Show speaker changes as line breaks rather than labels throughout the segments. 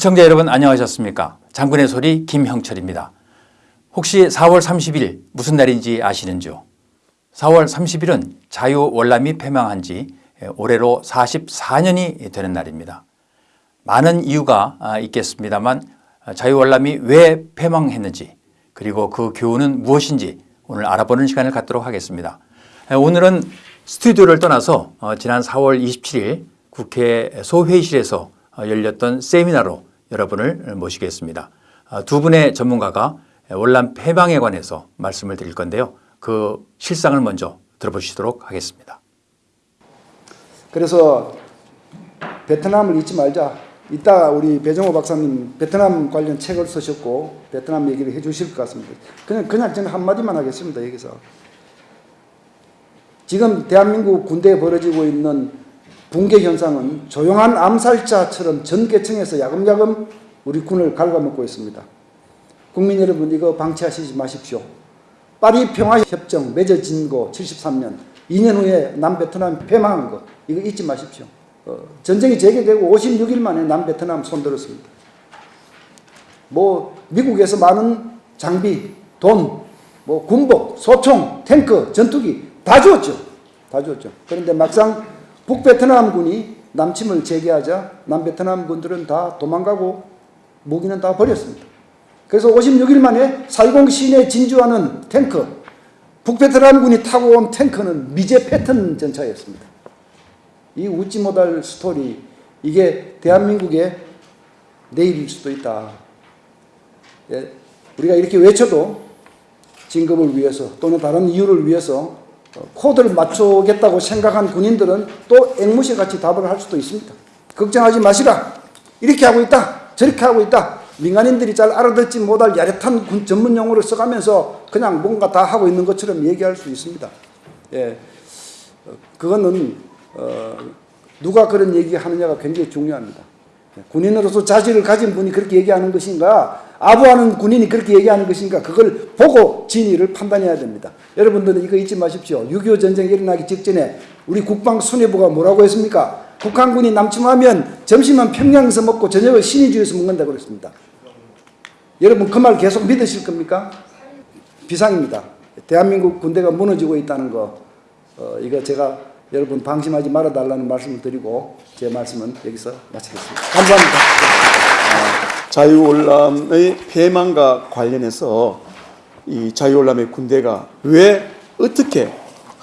시청자 여러분 안녕하셨습니까? 장군의 소리 김형철입니다. 혹시 4월 30일 무슨 날인지 아시는지요? 4월 30일은 자유월남이 폐망한 지 올해로 44년이 되는 날입니다. 많은 이유가 있겠습니다만 자유월남이 왜 폐망했는지 그리고 그 교훈은 무엇인지 오늘 알아보는 시간을 갖도록 하겠습니다. 오늘은 스튜디오를 떠나서 지난 4월 27일 국회 소회의실에서 열렸던 세미나로 여러분을 모시겠습니다. 두 분의 전문가가 월남 폐방에 관해서 말씀을 드릴 건데요. 그 실상을 먼저 들어보시도록 하겠습니다.
그래서 베트남을 잊지 말자. 이따 우리 배정호 박사님 베트남 관련 책을 쓰셨고 베트남 얘기를 해주실 것 같습니다. 그냥 그냥 저는 한 마디만 하겠습니다. 여기서 지금 대한민국 군대에 벌어지고 있는 붕괴 현상은 조용한 암살자처럼 전계층에서 야금야금 우리 군을 갉아먹고 있습니다. 국민 여러분 이거 방치하시지 마십시오. 파리 평화협정 맺어진 거 73년 2년 후에 남베트남 폐망한 거 이거 잊지 마십시오. 어, 전쟁이 재개되고 56일 만에 남베트남 손들었습니다. 뭐 미국에서 많은 장비, 돈, 뭐 군복, 소총, 탱크, 전투기 다 주었죠. 다 주었죠. 그런데 막상 북베트남군이 남침을 재개하자 남베트남 군들은 다 도망가고 무기는 다 버렸습니다. 그래서 56일 만에 살공 시내 진주하는 탱크, 북베트남군이 타고 온 탱크는 미제 패턴 전차였습니다. 이 웃지 못할 스토리, 이게 대한민국의 내일일 수도 있다. 예, 우리가 이렇게 외쳐도 진급을 위해서 또는 다른 이유를 위해서 코드를 맞추겠다고 생각한 군인들은 또 앵무새같이 답을 할 수도 있습니다. 걱정하지 마시라. 이렇게 하고 있다. 저렇게 하고 있다. 민간인들이 잘 알아듣지 못할 야릇한 군 전문 용어를 써가면서 그냥 뭔가 다 하고 있는 것처럼 얘기할 수 있습니다. 예, 그거는 어, 누가 그런 얘기하느냐가 굉장히 중요합니다. 군인으로서 자질을 가진 분이 그렇게 얘기하는 것인가, 아부하는 군인이 그렇게 얘기하는 것인가, 그걸 보고 진위를 판단해야 됩니다. 여러분들은 이거 잊지 마십시오. 6.25 전쟁이 일어나기 직전에 우리 국방수뇌부가 뭐라고 했습니까? 북한군이 남침하면 점심은 평양에서 먹고 저녁을 신의주에서 먹는다고 그랬습니다. 여러분 그 말 계속 믿으실 겁니까? 비상입니다. 대한민국 군대가 무너지고 있다는 거 어, 이거 제가 여러분 방심하지 말아달라는 말씀을 드리고 제 말씀은 여기서 마치겠습니다. 감사합니다.
자유올람의 폐망과 관련해서 이 자유올람의 군대가 왜 어떻게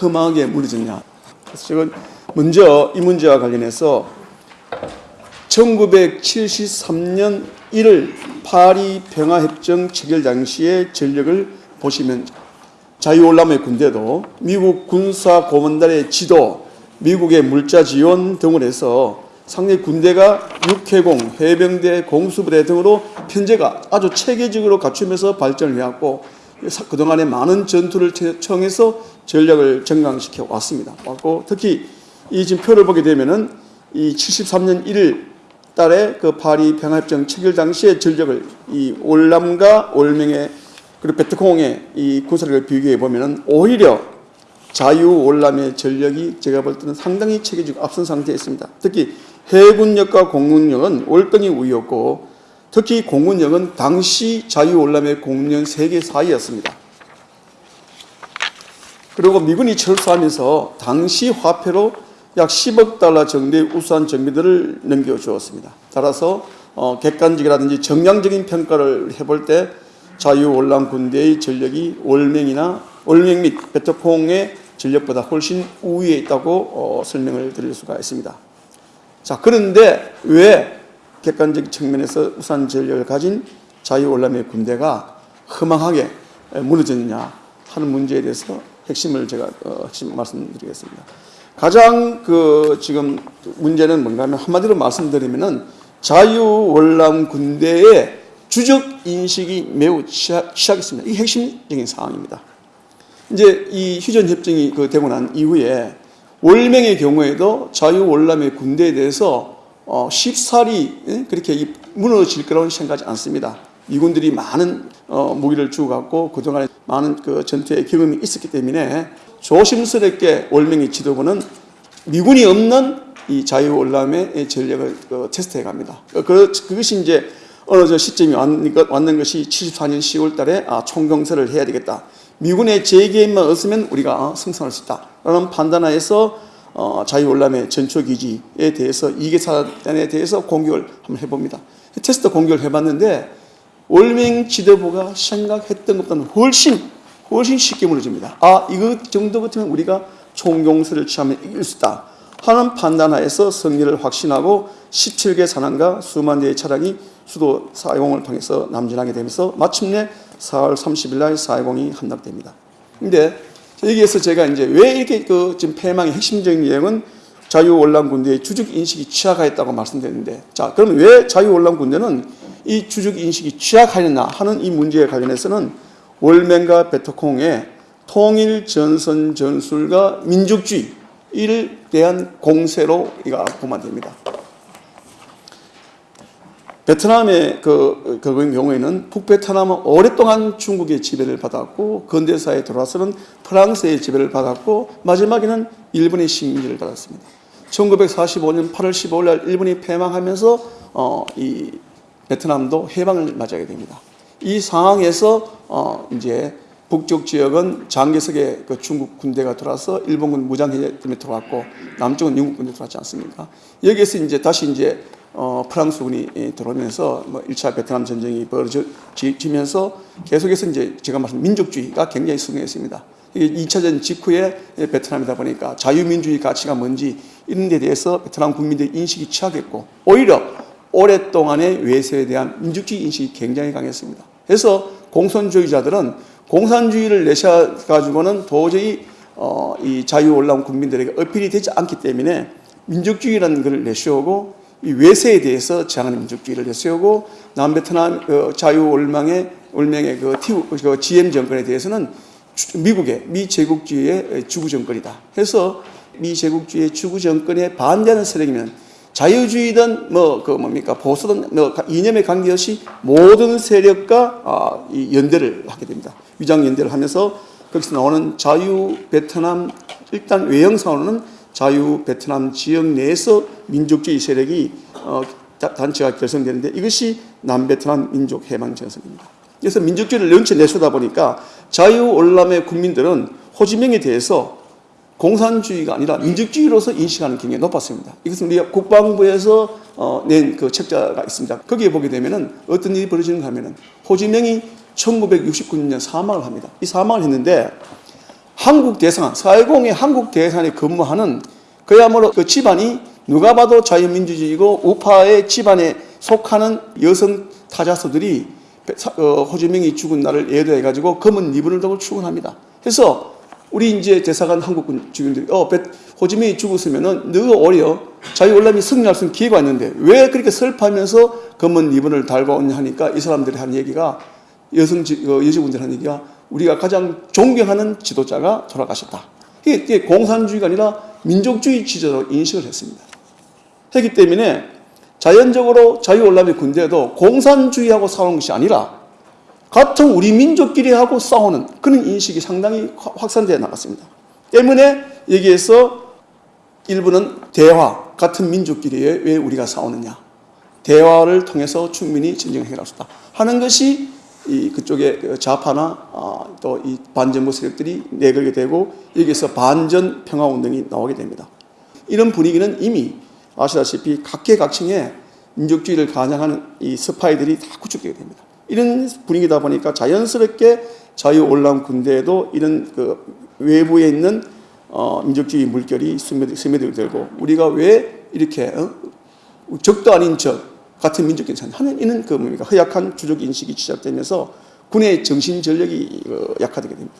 험하게 무너졌냐. 그래서 지금 먼저 이 문제와 관련해서 1973년 1월 파리 평화협정 체결 당시의 전력을 보시면 자유올람의 군대도 미국 군사고문단의 지도, 미국의 물자 지원 등을 해서 상대 군대가 육해공, 해병대, 공수부대 등으로 편제가 아주 체계적으로 갖추면서 발전을 해왔고 그동안에 많은 전투를 청해서 전력을 정강시켜 왔습니다. 왔고 특히 이 지금 표를 보게 되면은 이 73년 1일 달에 그 파리 평화협정 체결 당시의 전력을 이 올남과 올명의 그리고 베트콩의 이 군사력을 비교해 보면은 오히려 자유 올남의 전력이 제가 볼 때는 상당히 체계적으로 앞선 상태에 있습니다. 특히 해군력과 공군력은 월등히 우위였고 특히 공군력은 당시 자유 올남의 공군 3개 사이였습니다. 그리고 미군이 철수하면서 당시 화폐로 약 10억 달러 정도의 우수한 정비들을 넘겨주었습니다. 따라서 어, 객관적이라든지 정량적인 평가를 해볼 때 자유올람 군대의 전력이 월맹이나 월맹 및 베트콩의 전력보다 훨씬 우위에 있다고 어, 설명을 드릴 수가 있습니다. 자 그런데 왜 객관적 측면에서 우수한 전력을 가진 자유올람의 군대가 허망하게 무너졌느냐 하는 문제에 대해서 핵심을 제가 어, 핵심 말씀드리겠습니다. 가장 그 지금 문제는 뭔가 하면 한마디로 말씀드리면은 자유월남 군대의 주적 인식이 매우 취약했습니다. 이 핵심적인 상황입니다. 이제 이 휴전 협정이 그 되고 난 이후에 월명의 경우에도 자유월남의 군대에 대해서 어, 쉽사리 그렇게 무너질 거라고 생각하지 않습니다. 미군들이 많은 어, 무기를 주고 갔고 그동안에 많은 그 전투의 경험이 있었기 때문에 조심스럽게 월명의 지도부는 미군이 없는 이 자유올람의 전략을 어, 테스트해 갑니다. 어, 그, 그것이 이제 어느 저 시점이 왔는, 것- 왔는 것이 74년 10월 달에 아, 총경세를 해야 되겠다. 미군의 재개입만 없으면 우리가 어, 승선할 수 있다. 라는 판단하에서 어, 자유올람의 전초기지에 대해서 이계사단에 대해서 공격을 한번 해봅니다. 테스트 공격을 해봤는데 월맹 지도부가 생각했던 것보다는 훨씬 훨씬 쉽게 무너집니다. 아 이거 정도 같으면 우리가 총공세를 취하면 이길 수 있다 하는 판단하에서 승리를 확신하고 17개 산항과 수만 대의 차량이 수도 420을 통해서 남진하게 되면서 마침내 4월 30일 날 420이 함락됩니다. 근데 여기에서 제가 이제 왜 이렇게 그 지금 패망의 핵심적인 내용은 자유올람 군대의 주적 인식이 취약하였다고 말씀드렸는데 자 그러면 왜 자유올람 군대는 이 주적 인식이 취약하였나 하는 이 문제에 관련해서는 월맹과 베트콩의 통일 전선 전술과 민족주의를 대한 공세로 이가 보면 됩니다. 베트남의 그, 그 경우에는 북베트남은 오랫동안 중국의 지배를 받았고 근대사에 들어와서는 프랑스의 지배를 받았고 마지막에는 일본의 식민지를 받았습니다. 1945년 8월 15일 날 일본이 패망하면서 어, 이 베트남도 해방을 맞이하게 됩니다. 이 상황에서 어, 이제 북쪽 지역은 장개석의 그 중국 군대가 들어와서 일본군 무장해제 때문에 들어왔고 남쪽은 영국 군대 들어왔지 않습니까? 여기에서 이제 다시 이제 어, 프랑스군이 예, 들어오면서 뭐 1차 베트남 전쟁이 벌어지면서 계속해서 이제 제가 말씀 민족주의가 굉장히 승리했습니다. 이게 2차전 직후에 베트남이다 보니까 자유민주주의 가치가 뭔지 이런 데 대해서 베트남 국민들의 인식이 취약했고 오히려 오랫동안의 외세에 대한 민족주의 인식이 굉장히 강했습니다. 그래서 공산주의자들은 공산주의를 내셔 가지고는 도저히 어, 이 자유 올라온 국민들에게 어필이 되지 않기 때문에 민족주의라는 것을 내세우고 이 외세에 대해서 저항하는 민족주의를 내세우고 남베트남 어, 자유 올망의 올맹의 그, 티, 그 GM 정권에 대해서는 주- 미국의 미 제국주의의 주구 정권이다. 해서 미 제국주의의 주구 정권에 반대하는 세력이면 자유주의든 뭐 그 뭡니까 보수든 뭐 가- 이념에 관계없이 모든 세력과 아, 이 연대를 하게 됩니다. 위장 연대를 하면서 거기서 나오는 자유 베트남 일단 외형상으로는 자유 베트남 지역 내에서 민족주의 세력이 어, 다- 단체가 결성되는데 이것이 남베트남 민족 해방 전선입니다. 그래서 민족주의를 연체 내세우다 보니까 자유 올람의 국민들은 호지명에 대해서 공산주의가 아니라 민족주의로서 인식하는 경향이 높았습니다. 이것은 우리가 국방부에서 어, 낸그 책자가 있습니다. 거기에 보게 되면은 어떤 일이 벌어지는가 하면은 호지명이 1969년 사망을 합니다. 이 사망을 했는데 한국 대사관, 410의 한국 대사관에 근무하는 그야말로 그 집안이 누가 봐도 자유민주주의고 우파의 집안에 속하는 여성 타자수들이 어, 호주명이 죽은 날을 예도해 가지고 검은 리본을 달고 출근합니다. 그래서 우리 이제 대사관 한국 주민들이 어 베- 호주명이 죽었으면은 너 오히려 자유올람이 승리할 수 있는 기회가 있는데 왜 그렇게 슬퍼하면서 검은 리본을 달고 오냐 하니까 이 사람들이 하는 얘기가 여성 지- 어, 여직원들 하는 얘기가 우리가 가장 존경하는 지도자가 돌아가셨다. 이게, 공산주의가 아니라 민족주의 지도자로 인식을 했습니다. 했기 때문에 자연적으로 자유올람의 군대도 공산주의하고 싸우는 것이 아니라 같은 우리 민족끼리 하고 싸우는 그런 인식이 상당히 확- 확산되어 나갔습니다. 때문에 여기에서 일부는 대화, 같은 민족끼리 왜 우리가 싸우느냐. 대화를 통해서 충분히 전쟁을 해결할 수 있다. 하는 것이 이 그쪽에 그 좌파나 아, 또이 반정부 세력들이 내걸게 되고 여기에서 반전 평화 운동이 나오게 됩니다. 이런 분위기는 이미 아시다시피 각계각층에 민족주의를 가장하는 이 스파이들이 다 구축되게 됩니다. 이런 분위기다 보니까 자연스럽게 자유올람 군대에도 이런 그 외부에 있는 어, 민족주의 물결이 스며들- 스며들게 되고 우리가 왜 이렇게 어? 적도 아닌 적 같은 민족끼리 하는 이는 그 뭡니까 허약한 주적 인식이 시작되면서 군의 정신 전력이 어, 약화되게 됩니다.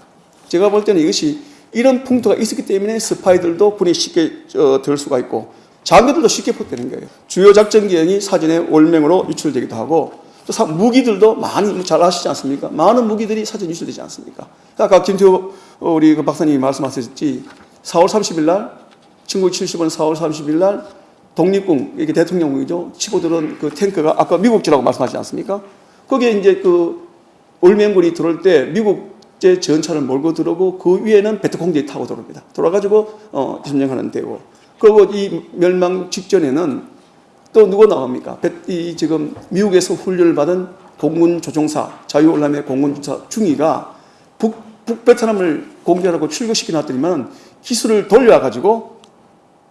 제가 볼 때는 이것이 이런 풍토가 있었기 때문에 스파이들도 군에 쉽게 어, 들 수가 있고 장교들도 쉽게 폭되는 거예요. 주요 작전 계획이 사전에 월명으로 유출되기도 하고 또 사- 무기들도 많이 뭐잘 아시지 않습니까? 많은 무기들이 사전 유출되지 않습니까? 아까 김태호 어, 우리 그 박사님이 말씀하셨지 4월 30일 날 1975년 4월 30일 날 독립군 이게 대통령이죠 치고 들어온 그 탱크가 아까 미국제라고 말씀하지 않습니까? 거기에 이제 그 올맹군이 들어올 때 미국제 전차를 몰고 들어오고 그 위에는 베트콩들이 타고 들어옵니다. 돌아가지고 어 점령하는 데고 그리고 이 멸망 직전에는 또 누가 나옵니까? 베- 이 지금 미국에서 훈련을 받은 공군 조종사 자유올람의 공군 조종사 중위가 북, 북베트남을 공격하고 출격시켜 놨더니만 기술을 돌려가지고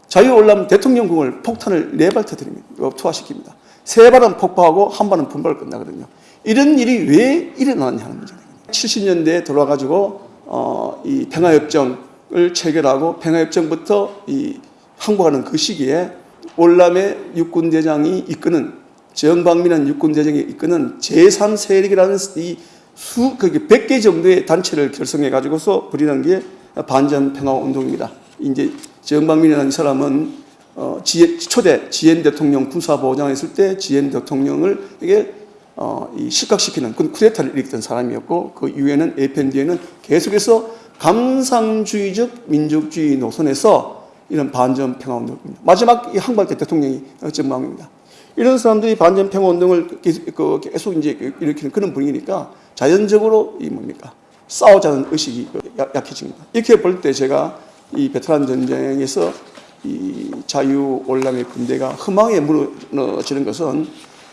자유올람 대통령궁을 폭탄을 네 발 터뜨립니다. 이거 투하시킵니다. 세 발은 폭파하고 한 발은 분발 끝나거든요. 이런 일이 왜 일어나느냐는 문제예요. 70년대에 들어와가지고 어, 이 평화협정을 체결하고 평화협정부터 이 항복하는 그 시기에 올람의 육군대장이 이끄는 정방민한 육군대장이 이끄는 제3세력이라는 이 수, 그게 100개 정도의 단체를 결성해 가지고서 부리는 게 반전 평화 운동입니다. 이제 정방민이라는 이 사람은 어, 지, 초대 지엔 대통령 군사보장을 했을 때 지엔 대통령을 이게 어, 이 실각시키는 그 쿠데타를 일으켰던 사람이었고 그 이후에는 에펜디에는 계속해서 감상주의적 민족주의 노선에서 이런 반전 평화 운동입니다. 마지막 이 항발 때 대통령이 정방입니다. 이런 사람들이 반전 평화 운동을 계속, 그 계속 이제 일으키는 그런 분위기니까 자연적으로 이 뭡니까 싸우자는 의식이 약- 약해집니다. 이렇게 볼 때 제가 이 베트남 전쟁에서 이 자유 올람의 군대가 허망에 무너지는 것은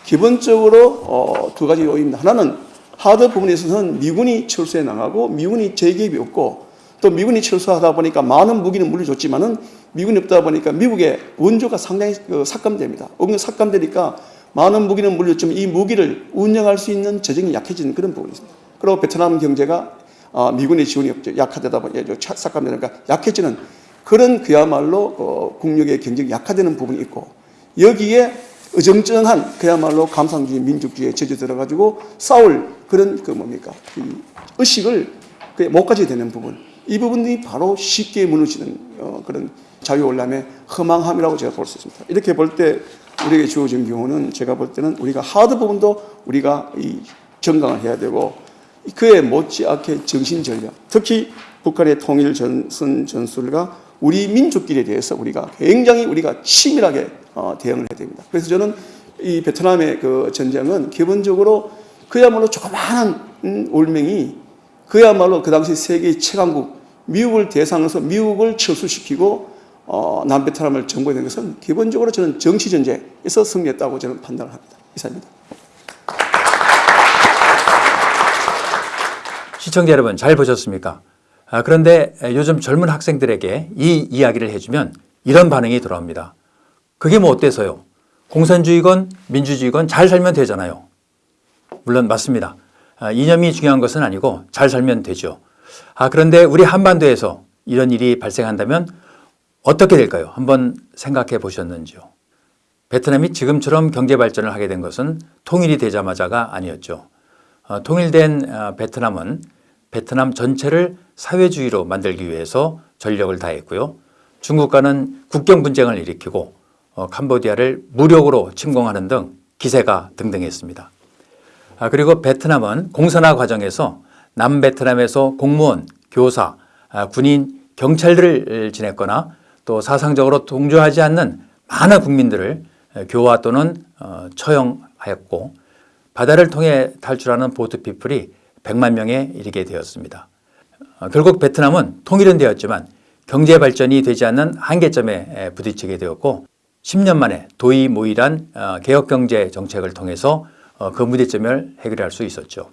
기본적으로 어, 두 가지 요인입니다. 하나는 하드 부분에 있어서는 미군이 철수해 나가고 미군이 재개입이 없고 또 미군이 철수하다 보니까 많은 무기는 물려줬지만은 미군이 없다 보니까 미국의 원조가 상당히 그 삭감됩니다. 원조 삭감되니까 많은 무기는 물렸지만 이 무기를 운영할 수 있는 재정이 약해지는 그런 부분이 있습니다. 그리고 베트남 경제가 어, 미군의 지원이 없죠. 약화되다 보니까 삭감되니까 약해지는 그런 그야말로 어, 국력의 경쟁이 약화되는 부분이 있고 여기에 어정쩡한 그야말로 감상주의 민족주의에 젖어 들어가지고 싸울 그런 그 뭡니까 이 의식을 그못 가지게 되는 부분 이 부분이 바로 쉽게 무너지는 어, 그런 자유올람의 허망함이라고 제가 볼 수 있습니다. 이렇게 볼 때 우리에게 주어진 경우는 제가 볼 때는 우리가 하드 부분도 우리가 이 정강을 해야 되고 그에 못지않게 정신 전략 특히 북한의 통일 전선 전술과 우리 민족끼리에 대해서 우리가 굉장히 우리가 치밀하게 어, 대응을 해야 됩니다. 그래서 저는 이 베트남의 그 전쟁은 기본적으로 그야말로 조그마한 음, 올맹이 그야말로 그 당시 세계 최강국 미국을 대상으로서 미국을 철수시키고 어, 남베트남을 정복하는 것은 기본적으로 저는 정치 전쟁에서 승리했다고 저는 판단을 합니다. 이상입니다.
시청자 여러분 잘 보셨습니까? 아, 그런데 요즘 젊은 학생들에게 이 이야기를 해주면 이런 반응이 돌아옵니다. 그게 뭐 어때서요? 공산주의건 민주주의건 잘 살면 되잖아요. 물론 맞습니다. 아, 이념이 중요한 것은 아니고 잘 살면 되죠. 아, 그런데 우리 한반도에서 이런 일이 발생한다면 어떻게 될까요? 한번 생각해 보셨는지요? 베트남이 지금처럼 경제 발전을 하게 된 것은 통일이 되자마자가 아니었죠. 어, 통일된 어, 베트남은 베트남 전체를 사회주의로 만들기 위해서 전력을 다했고요. 중국과는 국경 분쟁을 일으키고 어, 캄보디아를 무력으로 침공하는 등 기세가 등등했습니다. 아, 그리고 베트남은 공산화 과정에서 남베트남에서 공무원, 교사, 아, 군인, 경찰들을 지냈거나 또 사상적으로 동조하지 않는 많은 국민들을 에, 교화 또는 어, 처형하였고 바다를 통해 탈출하는 보트피플이 100만 명에 이르게 되었습니다. 어, 결국 베트남은 통일은 되었지만 경제 발전이 되지 않는 한계점에 에, 부딪히게 되었고 10년 만에 도의모의란 어, 개혁경제 정책을 통해서 어, 그 문제점을 해결할 수 있었죠.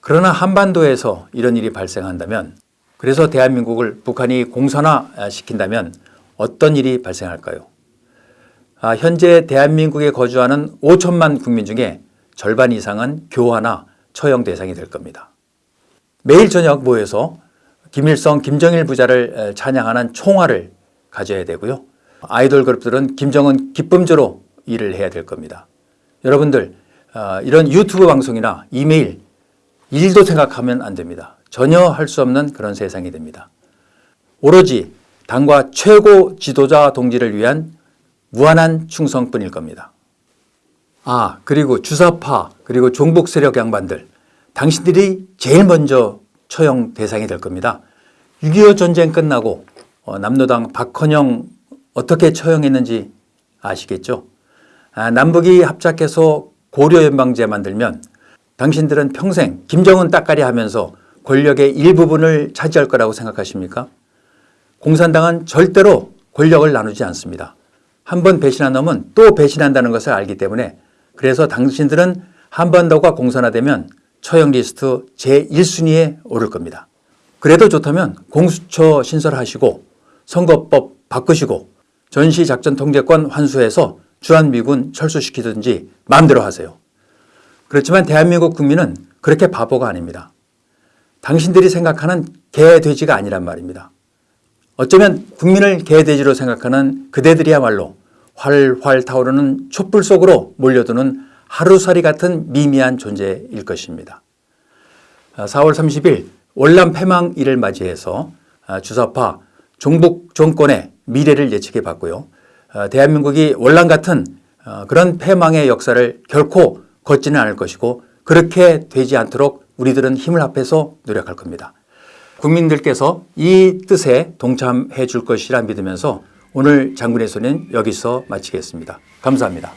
그러나 한반도에서 이런 일이 발생한다면 그래서 대한민국을 북한이 공산화 시킨다면 어떤 일이 발생할까요? 아, 현재 대한민국에 거주하는 5천만 국민 중에 절반 이상은 교화나 처형 대상이 될 겁니다. 매일 저녁 모여서 김일성, 김정일 부자를 에, 찬양하는 총화를 가져야 되고요. 아이돌 그룹들은 김정은 기쁨조로 일을 해야 될 겁니다. 여러분들 어, 이런 유튜브 방송이나 이메일 일도 생각하면 안 됩니다. 전혀 할 수 없는 그런 세상이 됩니다. 오로지 당과 최고 지도자 동지를 위한 무한한 충성뿐일 겁니다. 아 그리고 주사파 그리고 종북 세력 양반들 당신들이 제일 먼저 처형 대상이 될 겁니다. 6.25 전쟁 끝나고 어, 남로당 박헌영 어떻게 처형했는지 아시겠죠? 아, 남북이 합작해서 고려연방제 만들면 당신들은 평생 김정은 따까리 하면서 권력의 일부분을 차지할 거라고 생각하십니까? 공산당은 절대로 권력을 나누지 않습니다. 한 번 배신한 놈은 또 배신한다는 것을 알기 때문에 그래서 당신들은 한반도가 공산화되면 처형 리스트 제1순위에 오를 겁니다. 그래도 좋다면 공수처 신설하시고 선거법 바꾸시고 전시작전 통제권 환수해서 주한미군 철수시키든지 마음대로 하세요. 그렇지만 대한민국 국민은 그렇게 바보가 아닙니다. 당신들이 생각하는 개돼지가 아니란 말입니다. 어쩌면 국민을 개돼지로 생각하는 그대들이야말로 활활 타오르는 촛불 속으로 몰려드는 하루살이 같은 미미한 존재일 것입니다. 4월 30일 월남 폐망일을 맞이해서 아, 주사파 종북 정권의 미래를 예측해 봤고요. 아, 대한민국이 월남 같은 어, 그런 패망의 역사를 결코 걷지는 않을 것이고 그렇게 되지 않도록 우리들은 힘을 합해서 노력할 겁니다. 국민들께서 이 뜻에 동참해 줄 것이라 믿으면서 오늘 장군의 소리는 여기서 마치겠습니다. 감사합니다.